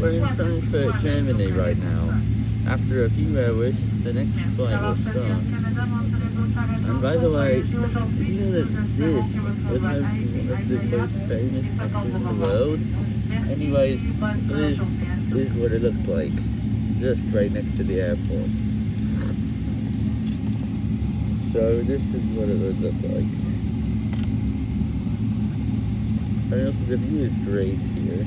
We're in Frankfurt, Germany right now. After a few hours, the next flight will start. And by the way, did you know that this was one of the most famous actors in the world? Anyways, this is what it looks like. Just right next to the airport. So this is what it would look like. And also the view is great here.